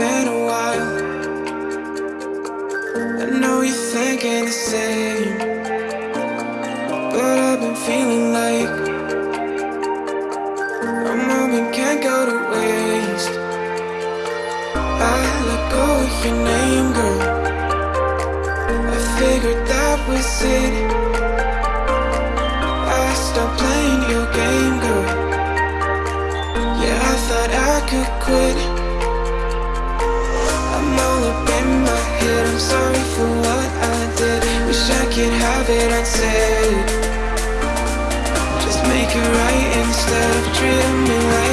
been a while. I know you're thinking the same But I've been feeling like A moment can't go to waste. I let go of your name, girl. I figured that was it. Sorry for what I did. Wish I could have it unsaid Just make it right instead of treating me like